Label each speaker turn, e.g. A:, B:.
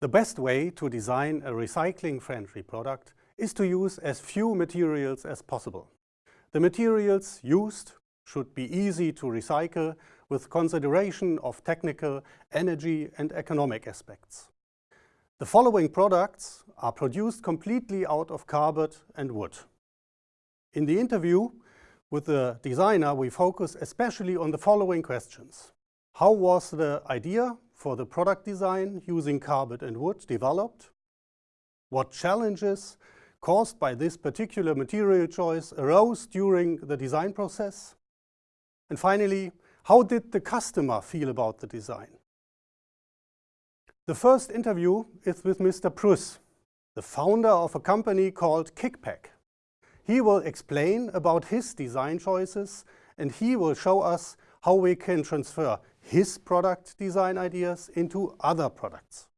A: The best way to design a recycling-friendly product is to use as few materials as possible. The materials used should be easy to recycle with consideration of technical, energy and economic aspects. The following products are produced completely out of cardboard and wood. In the interview with the designer, we focus especially on the following questions. How was the idea for the product design using cardboard and wood developed? What challenges caused by this particular material choice arose during the design process? And finally, how did the customer feel about the design? The first interview is with Mr. Pruss, the founder of a company called Kickpack. He will explain about his design choices and he will show us how we can transfer his product design ideas into other products.